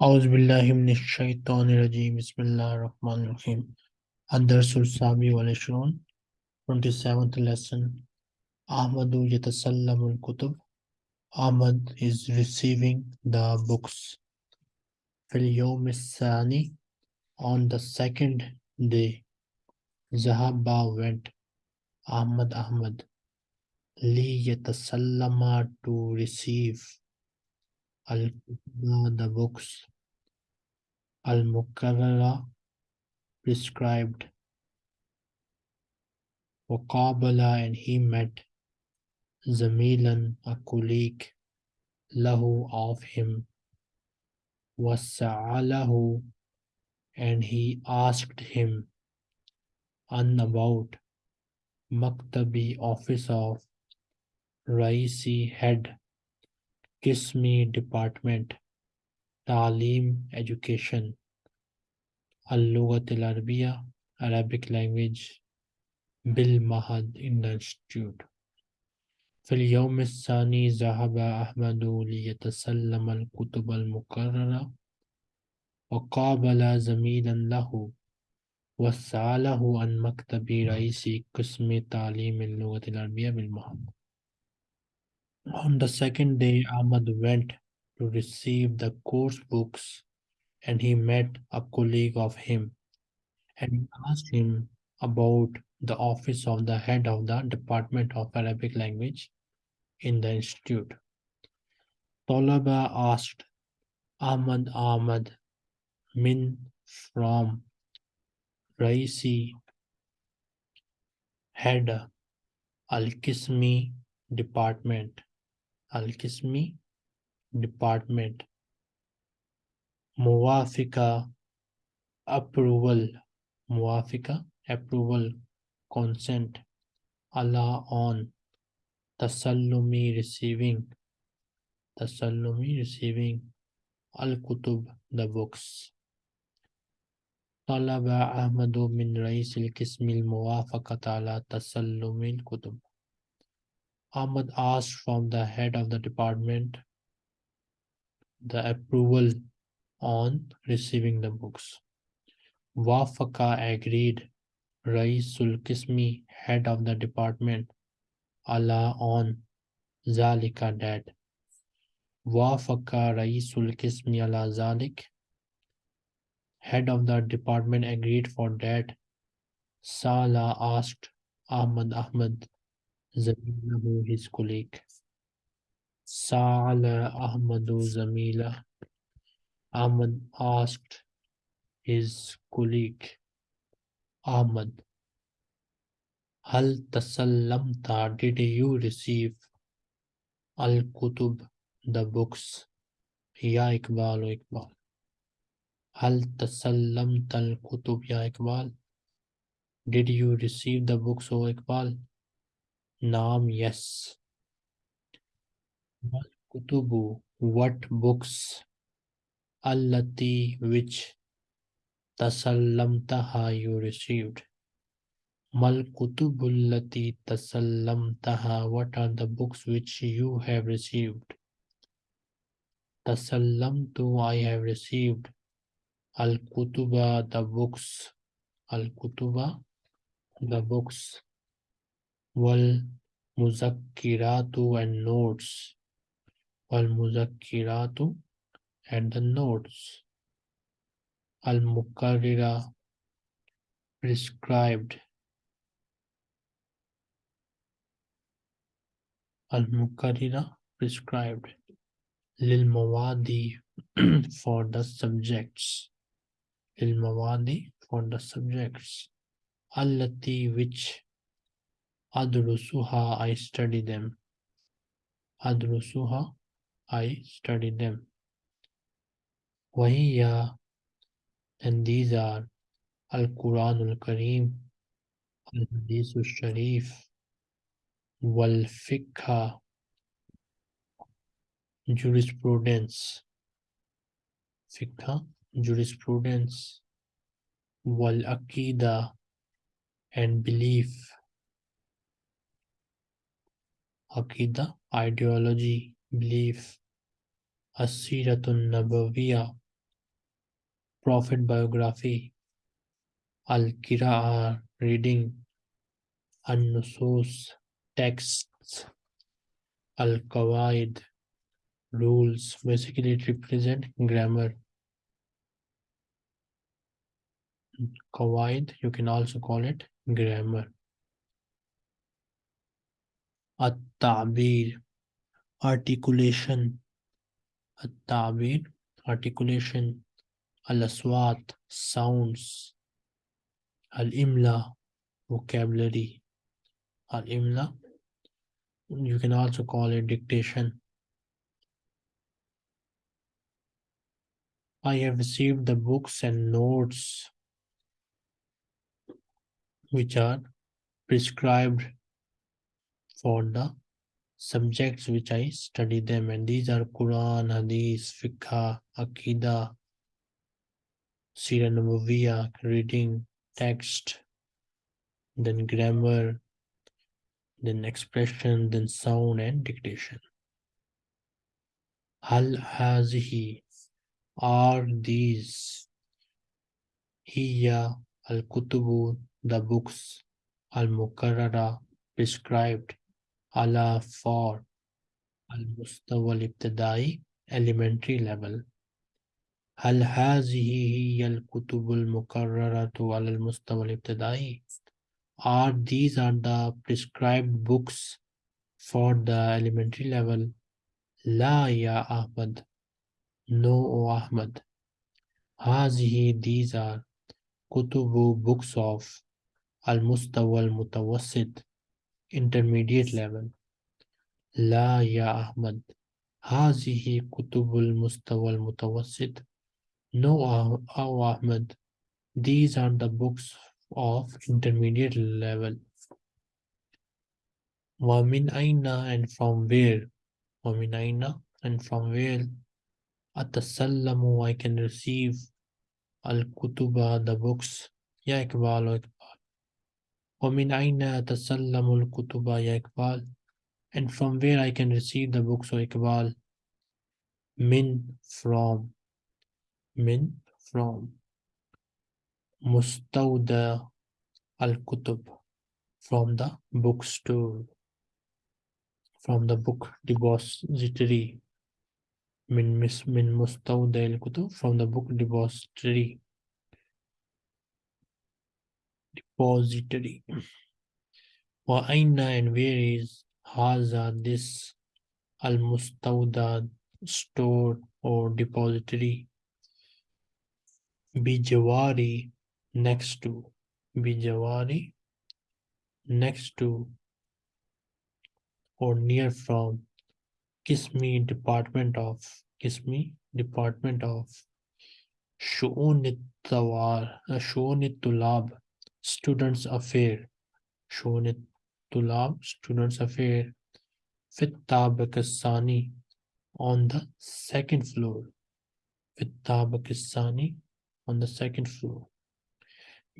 Auzubillahiminash-shaytanir-rajim. Bismillahir-rahmanir-rahim. Ad-darsul sabi wal ishrun. 27th lesson. Ahmadu yatasallamul kutub. Ahmad is receiving the books. Fil yawm sani on the second day. Zahaba went. Ahmad Ahmad. Li yatasallama to receive. Al the books. Al mukarrara prescribed. Waqabala and he met. Zamilan a colleague. Lahu of him. Wasa'alahu and he asked him an about Maktabi office of Raisi head Kismi department Talim education Al-Lughat al Arabic language the institute في اليوم الثاني ذهب أحمد ليتسلم الكتب المكررة وقابل زميلا له وسأله عن مكتب رئيس قسم تعليم اللغة العربية بالمهد On the second day, Ahmad went to receive the course books and he met a colleague of him and asked him about the office of the head of the Department of Arabic Language in the institute. Tolaba asked Ahmad Ahmad Min from Raisi head Al-Kismi department Al-Kismi department Muwafika approval Muwafika approval consent Allah on Tasallumi receiving Tasallumi receiving Al-Kutub the books طلب أحمد من رئيس القسم الموافقة على تسلم الكتب Ahmad asked from the head of the department the approval on receiving the books. Wafaka agreed. Raisul Kismi, head of the department, Allah on Zalika that. Wafaka Raisul Kismi ala Zalik, head of the department agreed for that. Sala asked Ahmad Ahmad Zamilahu, his colleague. Sa'ala Ahmadu Zamila. Ahmad asked his colleague Ahmad, Hal tasallamta, did you receive Al-Kutub, the books? Ya Iqbal o Iqbal. Hal tasallamta al-Kutub, Ya Iqbal? Did you receive the books, O Iqbal? Naam, yes. Mal Kutubu, what books? Allati, which tasallamtaha you received. Mal kutubullati tasallamtaha, what are the books which you have received? Tasallamtu, I have received. Al kutuba, the books. Al kutuba, the books wal muzakkiratu and notes. Wal muzakkiratu and the notes. Al mukarrira prescribed. Al mukarrira prescribed. Lil mawadi for the subjects. Lil mawadi for the subjects. Allati which Adrusuha, I study them. Adrusuha, I study them. Wahiya, and these are Al-Quran al-Kareem, Al-Hadith al-Sharif, Wal-Fiqha, jurisprudence, Fiqha, jurisprudence, Wal-Aqida, and belief, Aqidah, ideology, belief, Asiratun Nabawiya, Prophet biography, Al-Qira'ah, reading, An-Nusus, texts, Al-Qawaid, rules. Basically, it represent grammar. Qawaid, you can also call it grammar. At-Ta'bir, articulation. At-Ta'bir, articulation. Al-Aswat, sounds. Al-Imla, vocabulary. Al-Imla, you can also call it dictation. I have received the books and notes which are prescribed for the subjects which I study them and these are Quran, Hadith, Fiqh, Aqidah, Sira Nabawiya, reading, text, then grammar, then expression, then sound and dictation. Hal hazihi are these hiya al kutubu the books al mukarrara prescribed ala for al mustawa al ibtidai elementary level هل هذه هي الكتب المكررة على المستوى الابتدائي are these are the prescribed books for the elementary level لا يا أحمد no O Ahmad هذه these are كتب books of المستوى المتوسط intermediate level. La ya Ahmad, hazihi kutubul mustawal mutawassit. No, O Ahmad, these are the books of intermediate level. Wamin aina and from where? Wamin aina and from where? Atasallamu, I can receive al kutuba, the books. Ya Iqbal, Iqbal. Wamin aina atasallamu al kutuba. And from where I can receive the books o Iqbal? Min, from min from Mustawda al-Kutub from the bookstore from the book depository min mis min Mustawda al-Kutub from the book depository depository wa aina and where is haza this al-Mustawda store or depository Bijawari next to Bijawari next to or near from Kismi Department of Kismi Department of Shunitawar uh, Shunitulab Students Affair Shunitulab Students Affair Tabakasani on the second floor Tabakasani on the second floor.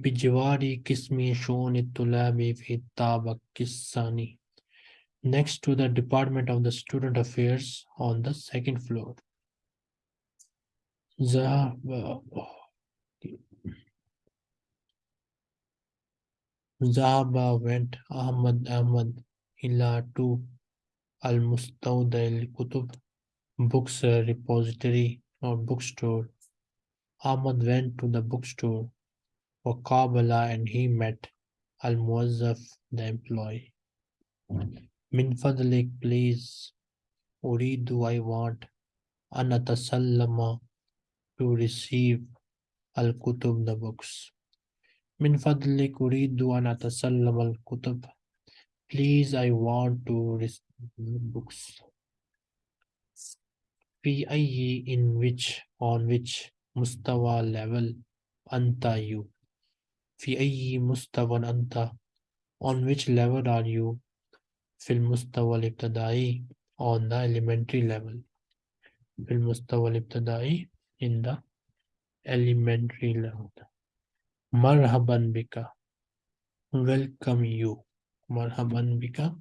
Bijawari Kismi Shoni Tulabi Kisani. Next to the Department of the Student Affairs on the second floor. Zahaba. Uh, Zahaba went Ahmad Ahmad ila to Al Mustawda al Kutub books repository or bookstore Ahmad went to the bookstore for Kabbalah and he met Al Muazzaf, the employee. Min fadlik, please. Uridu, I want. Anatasallama, to receive Al Kutub, the books. Min fadlik, Uridu, Anatasallama Al Kutub. Please, I want to receive the books. Fi ayyi, in which, on which, mustawa level anta you fi ayyi mustawan anta on which level are you fil mustawa al on the elementary level fil mustawa al in the elementary level Marhaban bika. Welcome you. Marhaban bika.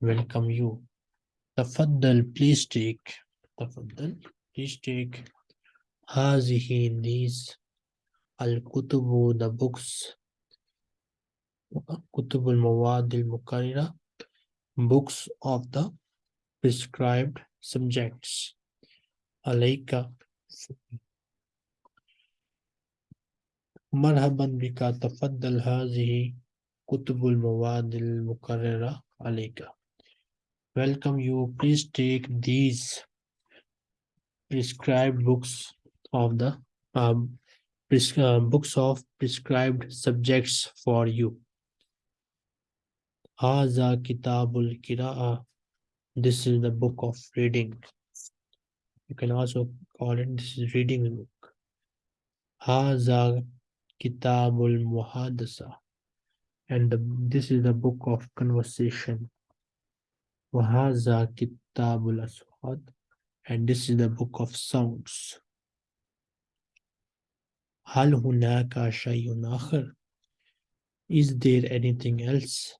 Welcome you. Tafaddal, please take. Tafaddal, please take. Hazihi, these. Al-Kutubu, the books. Kutubul Mawadil Mukarira. books of the prescribed subjects. Alaika, मरहबन बिका तफद्दल हाजिही कुतुबुल मवादिल मुकर्ररा अलैका welcome you please take these prescribed books of the um, pres uh, books of prescribed subjects for you haza kitabul kiraa this is the book of reading you can also call it this is reading book haza Kitabul Muhadasa. And the, this is the book of conversation. Wahaza Kitabul Aswad. And this is the book of sounds. Hal hunaka shayun akhar? Is there anything else?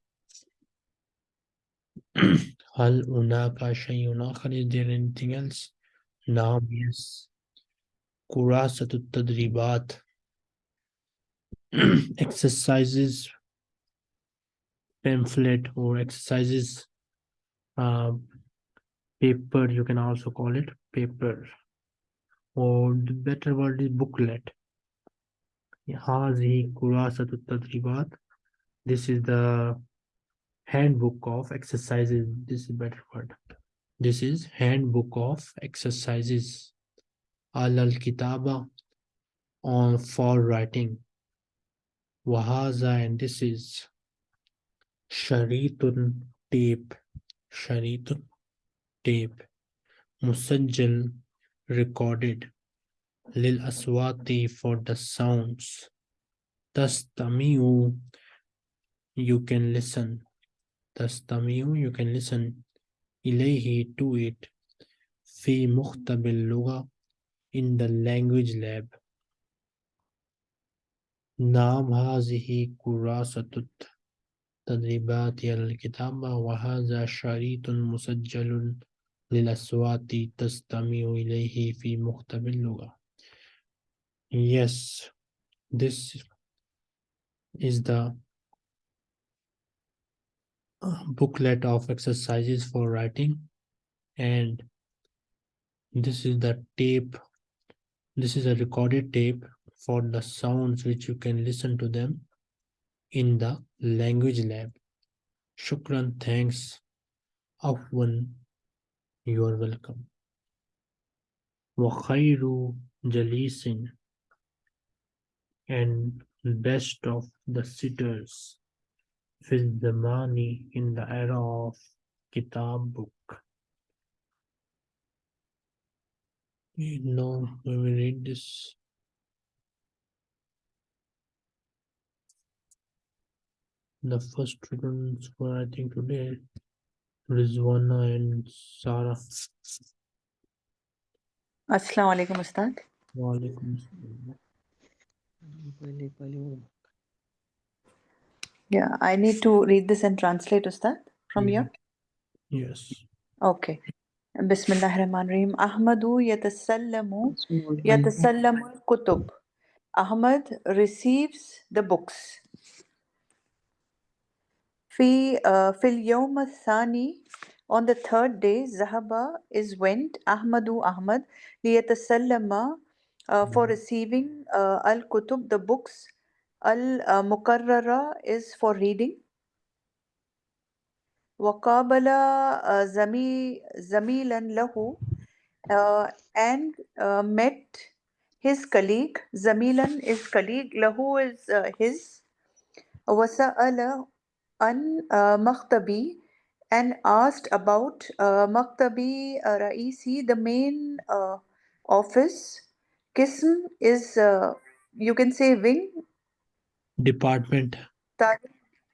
Hal hunaka shayun akhar? Is there anything else? Naam, yes. Kurasatut tadribat. exercises pamphlet or exercises uh, paper you can also call it paper. Or the better word is booklet. This is the handbook of exercises. This is better word. This is handbook of exercises. Al kitaba on for writing. Wahaza, and this is Sharitun tape. Sharitun tape. Musanjil recorded. Lil Aswati for the sounds. Tastamiu, you can listen. Tastamiu, you can listen. Ilahi to it. Fi Muhtabil Luga in the language lab. نعم هذه كراسة التدريبات على الكتابة وهذا شريط مسجل للأصوات تستمع إليه في مختبر اللغة Yes, this is the uh, booklet of exercises for writing and this is the tape this is a recorded tape for the sounds which you can listen to them in the language lab. Shukran, thanks. Afwan, you are welcome. Wakhairu Jalisin and best of the sitters with the money in the era of Kitab book. No, we will read this. The first students were i think today rizwana and sarah Assalamu alaikum, Ustad. Walaikum assalam. Yeah, I need to read this and translate, Ustad, from Mhm. here. yes Okay. Bismillah ar-Rahman ar-Rahim. Ahmadu yatasallamu yatasallamu al-kutub. Ahmad receives the books. في uh, في اليوم الثاني on the third day ذهب is went أحمد أحمد ليتسلم uh, for Mhm. receiving uh, al-kutub the books al-mukarrara is for reading وقابل uh, زمي زميلا له uh, and uh, met his colleague زميلا is colleague له is uh, his وسأل an uh, Maktabi and asked about uh, Maktabi uh, Raisi, the main office. Kism is, you can say wing? Department.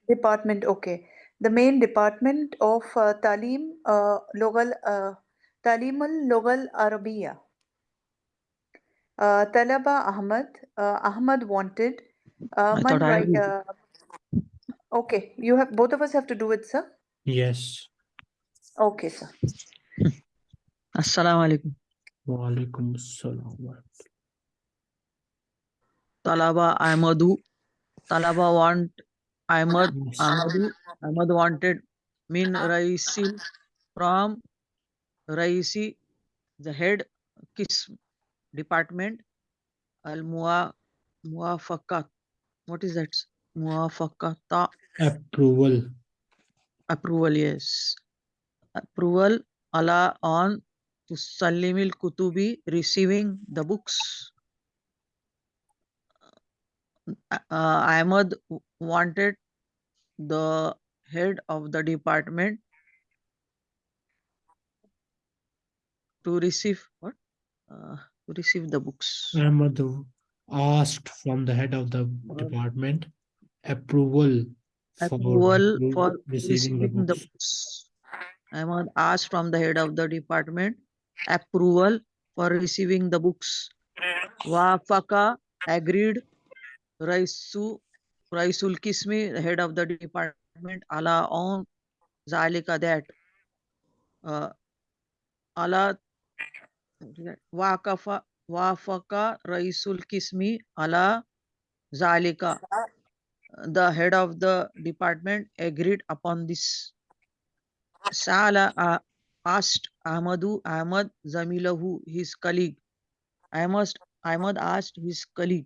Department, okay. The main department of uh, Talim uh, Logal, uh, Talimul Logal Arabiya. Uh, Talaba Ahmad, uh, Ahmad wanted. Uh, I man, I okay you have both of us have to do it sir yes okay sir Assalamu alaikum. Walaikum assalam. Talaba Ahmadu. Talaba want Ahmad Yes. Ahmadu. Ahmad wanted min Raisil from Raisi, the head Kis department. Al Muafakat. What is that? Muafakata approval approval, yes. Approval Allah on to Salimil Kutubi receiving the books. Uh, Ahmad wanted the head of the department to receive what? Uh, to receive the books. Ahmad asked from the head of the department approval for Approval re- for receiving the receiving the books. I Ahmad ask from the head of the department approval for receiving the books. Wafaka agreed. Raisu Raisul Kismi, head of the department, Allah on Zalika that uh, Allah what is that? Wakafa Wafaka Raisul Kismi Allah Zalika. The head of the department agreed upon this. Sala uh, asked Ahmadu Ahmad Zamilahu, his colleague. I Ahmad, Ahmad asked his colleague.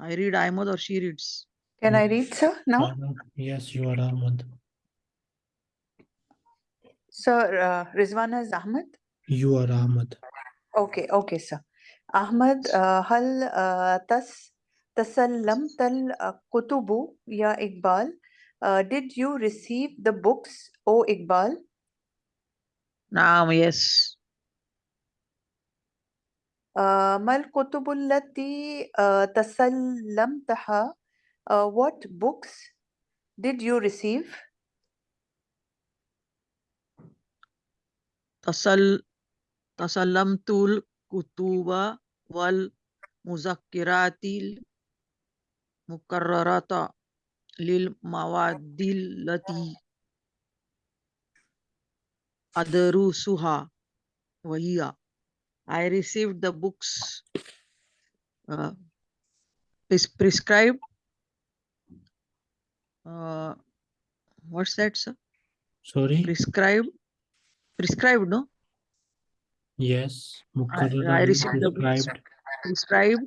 I read Ahmad or she reads. Can I read, sir, now? Yes, you are Ahmad. Sir, uh, Rizwana is Ahmed? You are Ahmad. Okay, okay, sir. أحمد آه، هل آه، تس تسلمت الكتب يا إقبال؟ Uh, did you receive the books, O Iqbal? Naam, yes. آه، ما الكتب التي آه، تسلمتها؟ Uh, what books did you receive? Tasal tasallamtul kutuba wal muzakkiratil mukarrarata lil mawadil lati adarusuha wahiya. I received the books uh, pres- prescribed. Uh, what's that, sir? Sorry. Prescribed. Prescribed, no? Yes. I Mukarrarally received the books. prescribed prescribed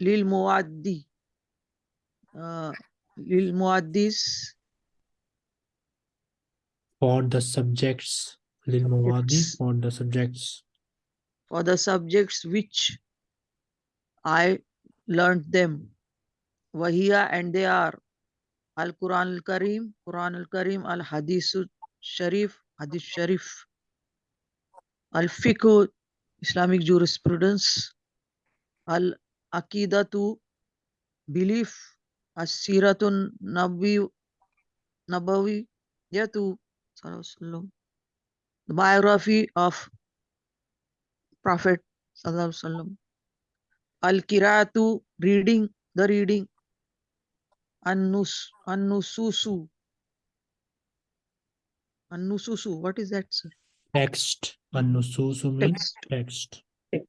lil muaddi uh, lil muaddis for the subjects. Lil Mawadi for the subjects. for the subjects which I learnt them. Wahiya and they are Al Quran Al Kareem, Quran Al Kareem, Al Hadith Sharif, Hadith Sharif, Al Fiqh, Islamic jurisprudence, Al Aqidatu, belief, As Siratun Nabi Nabawi, Yatu, the biography of Prophet Sallallahu Alaihi Wasallam. Al Kiratu, reading, the reading, An-Nus, An-Nususu. An-Nususu, what is that, sir? Text. An-nususu means Text. text.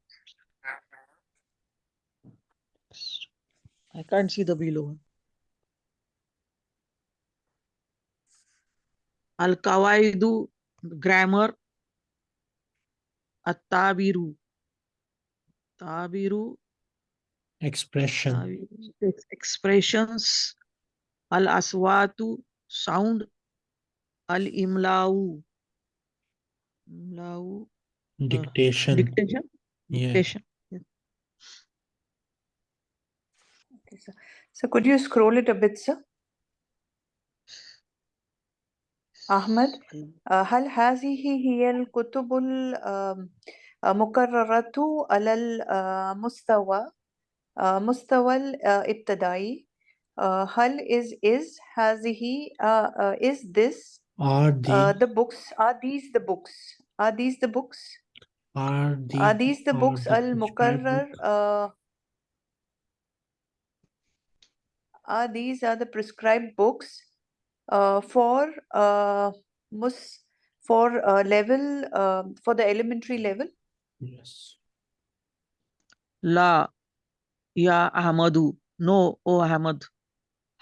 I can't see the below one. Al Kawaidu, grammar, At-Tabiru. Tabiru, Expression. tabiru, expressions, Al Aswatu, sound, Al Imlau. Imlau, Dictation. dictation. Yeah. Dictation. Okay, sir. So could you scroll it a bit, sir? أحمد آه، هل هذه هي الكتب المكررة على المستوى آه، مستوى الابتدائي آه، هل is is هذه آه، آه، is this Are uh, the the books are these the books are these the books? Are, are these the books the Al Mukarrar? Uh, are these are the prescribed books uh, for uh, mus for uh, level uh, for the elementary level? Yes. La ya Ahmadu. No, O Ahmad.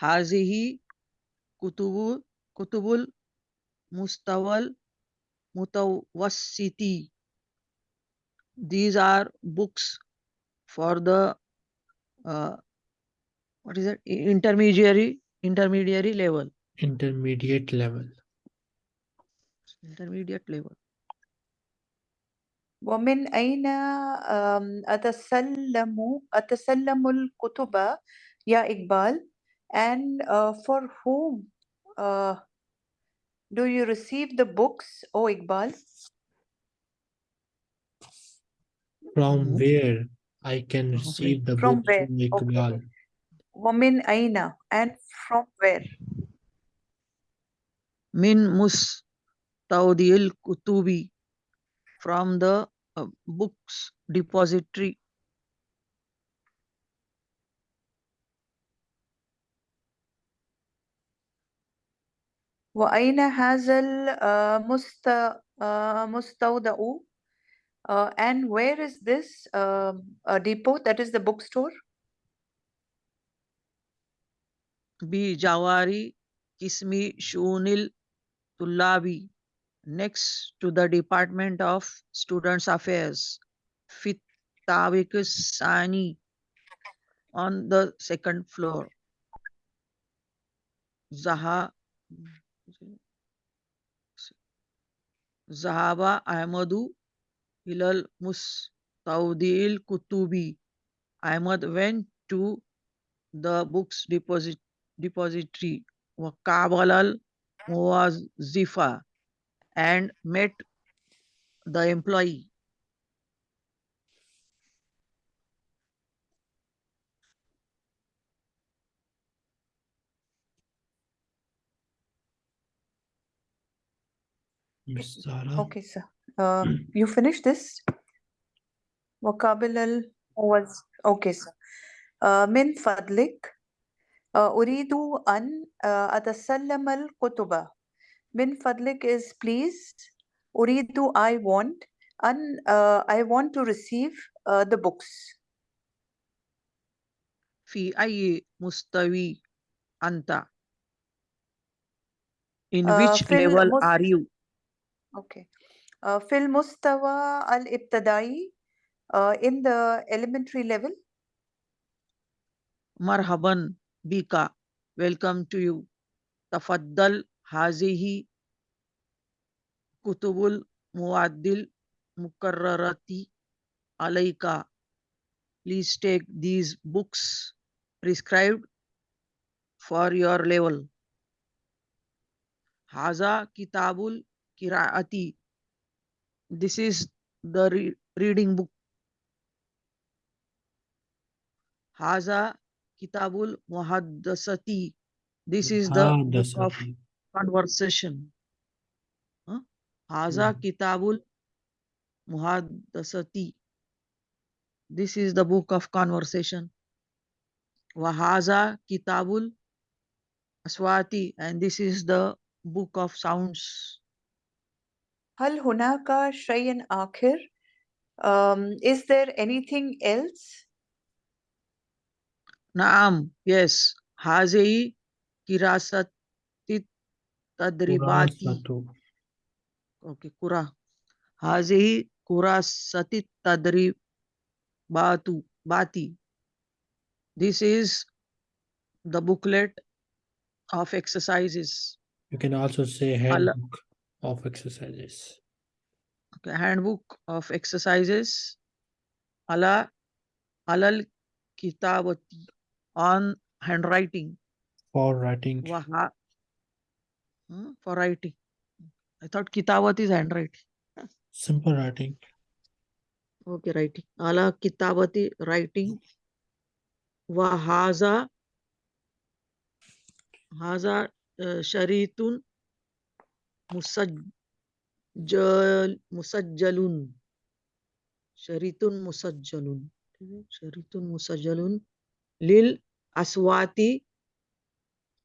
Hazihi kutubu kutubul mustawal المتوسطي these are books for the uh, what is it intermediary intermediary level Intermediate level. intermediate level ومن أين آم، أتسلم أتسلم الكتب يا إقبال and uh, for whom uh, do you receive the books, O Iqbal? From hmm. where I can receive the from books, where? O Iqbal? Okay. Aina and from where? Min Mustaudil Kutubi from the uh, books depository. وأين هذا المستودع uh, and where is this um, uh, depot that is the bookstore بجوار قسم شؤون الطلاب next to the Department of Students Affairs في الطابق الثاني on the second floor زها Zahaba Ahmadu Hilal Mustaudil Kutubi. Ahmad went to the books deposit, depository Kabal al and met the employee okay sir uh, you finished this وقابل الموظ okay sir uh, من فضلك uh, أريد أن uh, أتسلم الكتب من فضلك is please أريد I want أن uh, I want to receive uh, the books في أي مستوى أنت in Uh, which في level المس- are you Okay. Uh, في المستوى الابتدائي uh, in the elementary level مرحبا بك welcome to you تفضل هذه كتب المواد المقررة عليك please take these books prescribed for your level هذا كتاب Kiraati. this is the re reading book. Haza kitabul muhaddasati. This is the book of conversation. Haza kitabul muhaddasati. This is the book of conversation. Wahaza kitabul aswati. And this is the book of sounds. Hal hunaka shayan akhir? Um, is there anything else? Naam, yes. Hazei kirasati tadribati. Okay, kura. Hazei kurasati tadribatu bati. This is the booklet of exercises. You can also say handbook. of exercises. Okay, handbook of exercises. Ala alal kitabati on handwriting. For writing. Waha, hmm, for writing. I thought kitabati is handwriting. Simple writing. Okay, writing. Ala kitabati writing. Wahaza. Haza uh, sharitun मुसज्जल Jalun Sharitun मुसज्जलुन Jalun Sharitun शरीतुन Jalun Lil Aswati.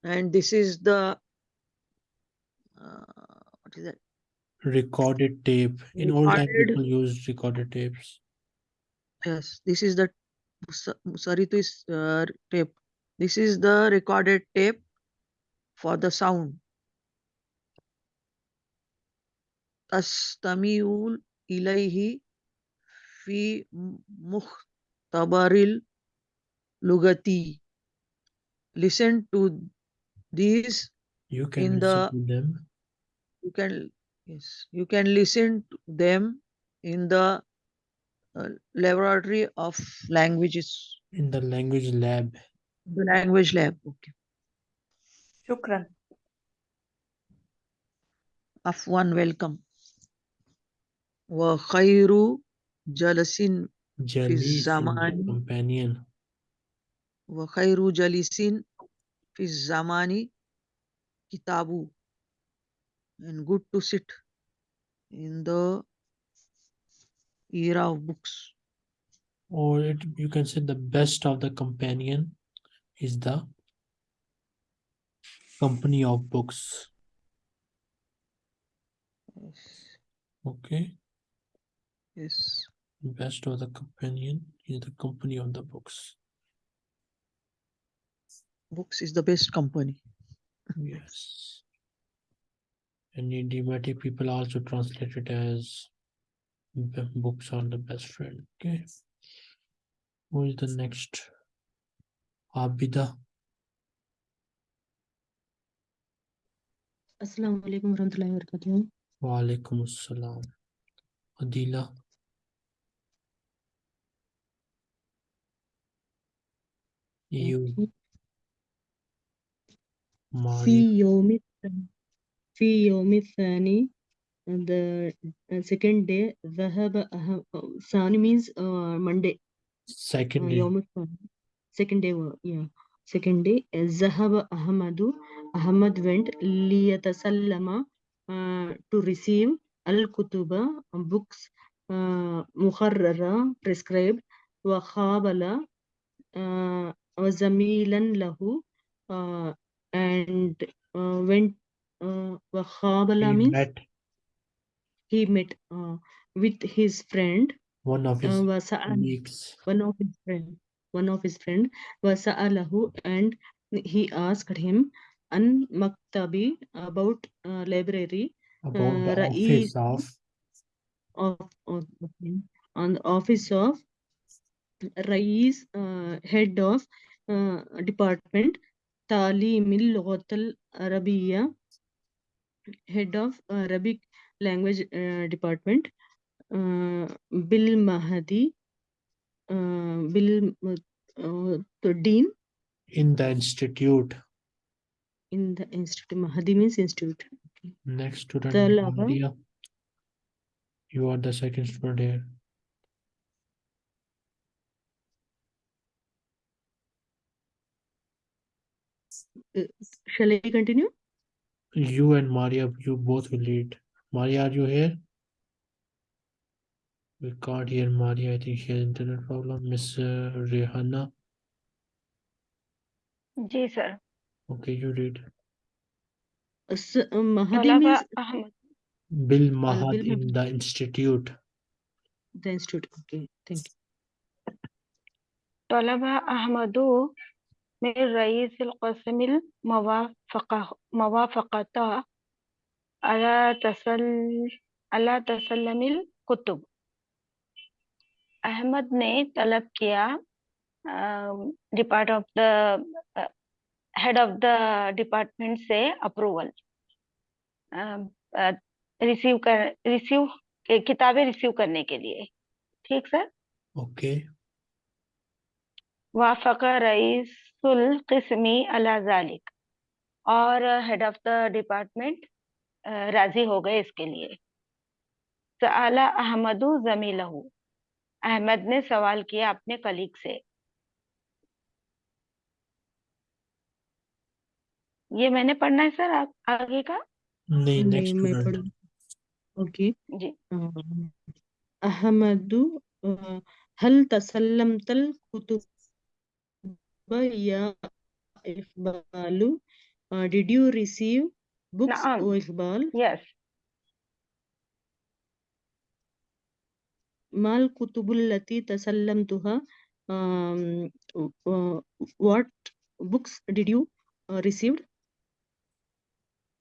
And this is the uh, what is that? Recorded tape. In old time people used recorded tapes. Yes this is the musaritu is uh, tape. This is the recorded tape for the sound. Astamiul ilayhi fi mukhtabaril lugati. Listen to these You can In listen the- to them you can yes you can listen to them in the uh, laboratory of languages in the language lab. the language lab okay شكرا afwan welcome jalasin Jalis in zamani. companion. wa khairu jalisin fi zamani kitabu and good to sit in the era of books Or it, you can say the best of the companion is the company of books. Okay. Yes. Best of the companion is the company of the books. Books is the best company. yes. And idiomatic people also translate it as books are the best friend. Okay. Who is the next? Abida. Assalamu alaikum warahmatullahi wabarakatuh. Wa alaikum assalam. Adila. You. Okay. في Malik. يوم الث- في يوم الثاني the uh, second day ذهب أهم ثاني means uh, Monday Second uh, day. يوم الثاني second day wo- yeah second day uh, ذهب أحمد أحمد went ليتسلم uh, to receive الكتب books uh, مقررة prescribed وقابل uh, وزميلا له uh, and uh, went uh, وقابل He means met he met uh, with his friend one of uh, his وسأل colleagues. one of his friend one of his friend وسأله and he asked him an maktabi about uh, library about the uh, office رئيس of of, of okay, on the office of Rais uh, head of uh, department تعليم اللغة العربية head of Arabic language uh, department uh, بالمهدي uh, بال uh, the dean in the institute. in the institute Mahdi means institute okay. Next student, Talaba. Maria. You are the second student here. shall I continue You and Maria, you both will lead. Maria, are you here? We can't hear Maria. I think she has internet problem. Miss uh, Rehanna. Ji sir Okay, you read. S- uh, Mahdi طلب means أحمد Bill Mahad Bill in the institute. the institute okay thank you طلب أحمد من رئيس القسم الموافقة موافقة على تسل على تسلم الكتب Ahmad ने तलब किया depart of the head of the department से approval receive कर receive किताबें receive करने के लिए ठीक सर Okay. वाफक सुल किस्मी अला जालिक। और हेड ऑफ़ द डिपार्टमेंट राज़ी हो गए इसके लिए। सला अहमदू जमी लहू अहमद ने सवाल किया अपने कलीग से। ये मैंने पढ़ना है सर आ, आगे का? नहीं नेक्स्ट मैं पढ़ ओके। जी। अहमदू हल तसल्लम तल Qutub uh, did you receive books yes. Mal kutubul lati tasallamtuha um, uh, what books did you uh, received?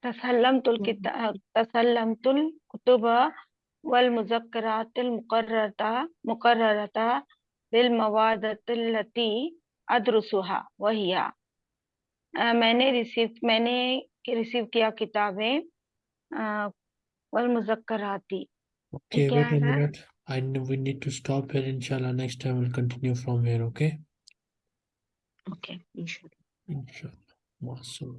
Tasallamtul uh, tasallamtul kutuba wal muzakkaratil muqarrata muqarrata bil mawadatil lati अद्रुसुहा वही आ, मैंने receive मैंने receive किया किताबें वल मुजक्कराती okay wait a minute I we need to stop here इंशाल्लाह next time will continue from here okay okay इंशाल्लाह इंशाल्लाह मासूम